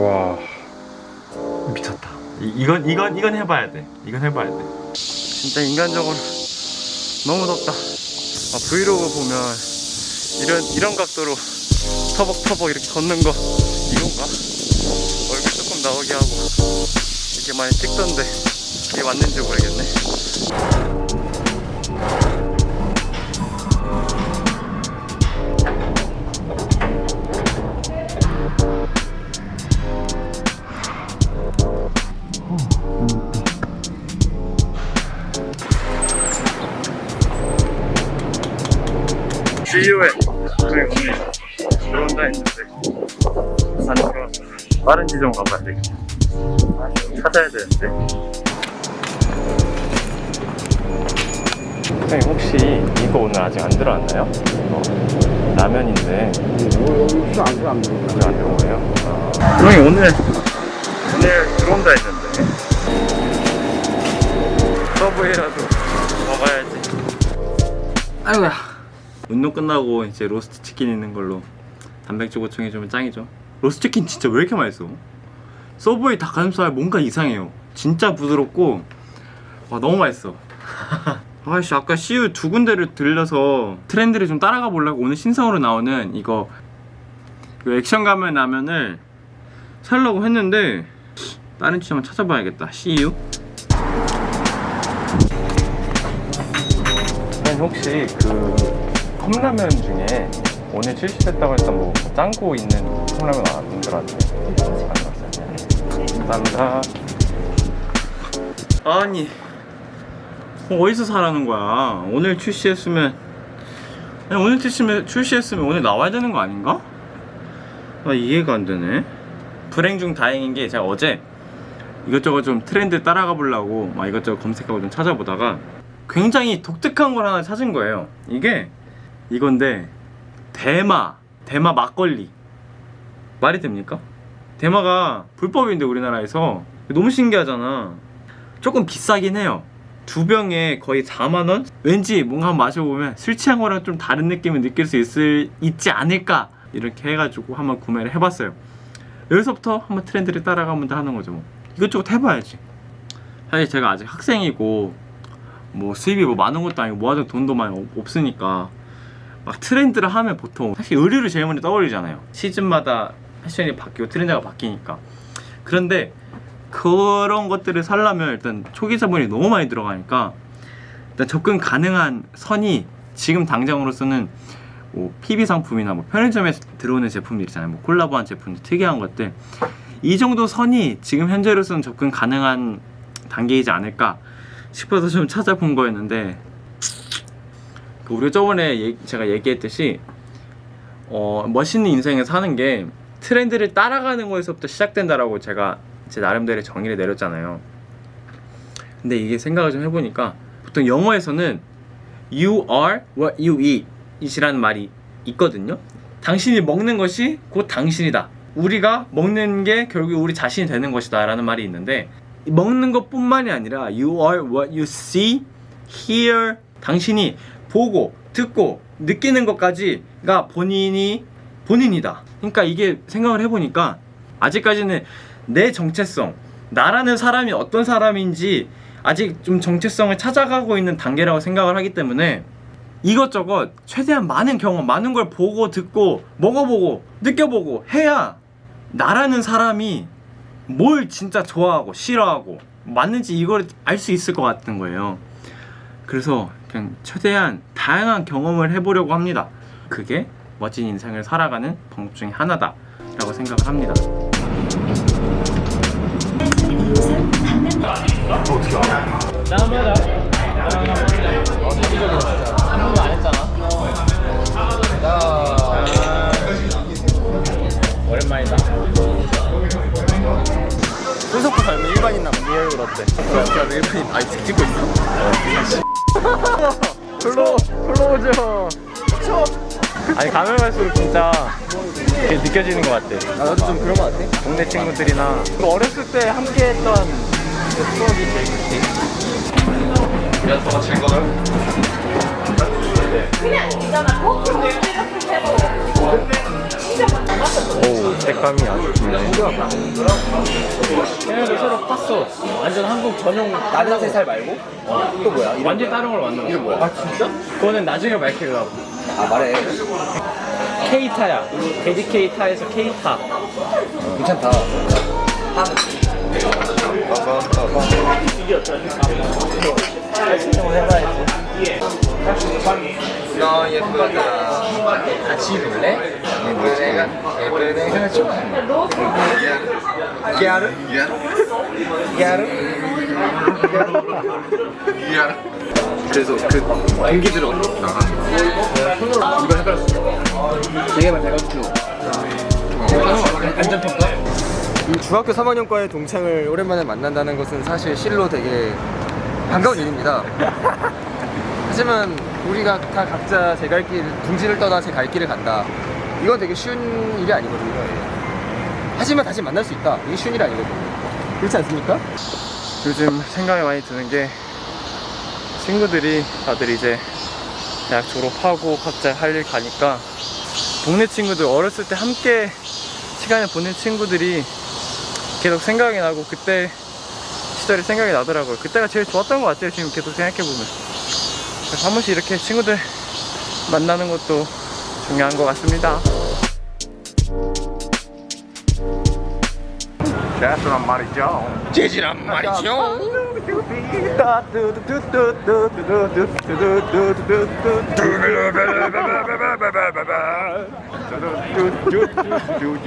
와. 미쳤다. 이, 이건 이건 이건 해봐야 돼. 이건 해봐야 돼. 진짜 인간적으로 너무 덥다. 아, 브이로그 보면 이런 이런 각도로 터벅터벅 이렇게 걷는 거. 이건가? 얼굴 조금 나오게 하고 이렇게 많이 찍던데 이게 맞는지 모르겠네 CU에 저희 오늘 들어온다 했는데 안 들어왔어 빠른 지점 가봐야 되겠다 찾아야 되는데 선생님 혹시 이거 오늘 아직 안 들어왔나요? 이거 라면인데 들어 안 들어. 아직 안 들어온 거예요? 선생님 오늘 오늘 들어온다 했는데 서브웨이라도 먹어야지 아이고야. 운동 끝나고 이제 로스트 치킨 있는 걸로 단백질 보충해주면 짱이죠. 로스트 치킨 진짜 왜 이렇게 맛있어? 서브웨이 닭가슴살 뭔가 이상해요. 진짜 부드럽고 와 너무 맛있어. 아씨 아까 CU 두 군데를 들려서 트렌드를 좀 따라가 보려고 오늘 신상으로 나오는 이거, 이거 액션 가면 라면을 살려고 했는데 다른 취향을 찾아봐야겠다. CU 혹시 그 컵라면 중에 오늘 출시됐다고 했던 뭐 짱구 있는 컵라면 안 들어왔네 감사합니다. 아니 어, 어디서 사라는 거야? 오늘 출시했으면 아니, 오늘 출시면, 출시했으면 오늘 나와야 되는 거 아닌가? 아 이해가 안 되네. 불행 중 다행인 게 제가 어제 이것저것 좀 트렌드 따라가 보려고 막 이것저것 검색하고 좀 찾아보다가 굉장히 독특한 걸 하나 찾은 거예요. 이게 이건데 대마 대마 막걸리 말이 됩니까? 대마가 불법인데 우리나라에서 너무 신기하잖아 조금 비싸긴 해요 두 병에 거의 4만원? 왠지 뭔가 한번 마셔보면 술 취한 거랑 좀 다른 느낌을 느낄 수 있을, 있지 않을까 이렇게 해가지고 한번 구매를 해봤어요 여기서부터 한번 트렌드를 따라가면 하는 거죠 뭐. 이것저것 해봐야지 사실 제가 아직 학생이고 뭐 수입이 뭐 많은 것도 아니고 모아둔 돈도 많이 없- 없으니까 막 트렌드를 하면 보통 사실 의류를 제일 먼저 떠올리잖아요. 시즌마다 패션이 바뀌고 트렌드가 바뀌니까. 그런데 그런 것들을 살려면 일단 초기 자본이 너무 많이 들어가니까 일단 접근 가능한 선이 지금 당장으로서는 뭐 PB 상품이나 뭐 편의점에 들어오는 제품들 있잖아요. 뭐 콜라보한 제품들 특이한 것들. 이 정도 선이 지금 현재로서는 접근 가능한 단계이지 않을까 싶어서 좀 찾아본 거였는데 그 우리가 저번에 얘- 제가 얘기했듯이 어, 멋있는 인생을 사는 게 트렌드를 따라가는 거에서부터 시작된다라고 제가 제 나름대로 정의를 내렸잖아요. 근데 이게 생각을 좀 해보니까 보통 영어에서는 You are what you eat 이라는 말이 있거든요. 당신이 먹는 것이 곧 당신이다. 우리가 먹는 게 결국 우리 자신이 되는 것이다 라는 말이 있는데 먹는 것 뿐만이 아니라 You are what you see, hear 당신이 보고 듣고 느끼는 것까지가 본인이 본인이다. 그러니까 이게 생각을 해보니까 아직까지는 내 정체성, 나라는 사람이 어떤 사람인지 아직 좀 정체성을 찾아가고 있는 단계라고 생각을 하기 때문에 이것저것 최대한 많은 경험, 많은 걸 보고 듣고 먹어보고 느껴보고 해야 나라는 사람이 뭘 진짜 좋아하고 싫어하고 맞는지 이걸 알 수 있을 것 같은 거예요. 그래서 그냥 최대한 다양한 경험을 해보려고 합니다. 그게 멋진 인생을 살아가는 방법 중에 하나다 라고 생각을 합니다. 오랜만이다. 손석구 닮은 일반인 남 real 어때? 손석구 닮은 일반인 지금 찍고 있어? clo close. 아니 가면 갈수록 진짜 그게 느껴지는 것 같아. 아 나도 좀 그런 거 같아. 동네 친구들이나 그 어렸을 때 함께 했던 그 추억이 제일 좋지. 야너가 친 거는? 그냥 있잖아 거꾸로 이렇게 해도 진짜 오 색감이 아주 좋네 걔네도 새로 팠어 완전 한국 전용 나는 세살 말고? 또 뭐야? 완전 다른 걸 만든 이름 뭐야? 아 진짜? 그거는 나중에 밝히려고 아 말해 K타야 돼지 K타에서 K타 괜찮다 너 예쁘다 같이 놀래? 예쁘네가 예쁘네가 좋아 깨알? 깨알? 그래서 그 공기 들어 나가 이거 헷갈렸어 되게만 잘 가르쳐 안전평가? 중학교 3학년과의 동창을 오랜만에 만난다는 것은 사실 실로 되게 반가운 일입니다 하지만 우리가 다 각자 제 갈 길, 둥지를 떠나 제 갈 길을 간다. 이건 되게 쉬운 일이 아니거든요. 예. 하지만 다시 만날 수 있다. 이게 쉬운 일이 아니거든요. 그렇지 않습니까? 요즘 생각이 많이 드는 게 친구들이 다들 이제 대학 졸업하고 각자 할 일 가니까 동네 친구들 어렸을 때 함께 시간을 보낸 친구들이 계속 생각이 나고 그때 시절이 생각이 나더라고요. 그때가 제일 좋았던 것 같아요 지금 계속 생각해보면 그래서 한 번씩 이렇게 친구들 만나는 것도 중요한 것 같습니다. 재즈란 말이죠. 재지란 말이죠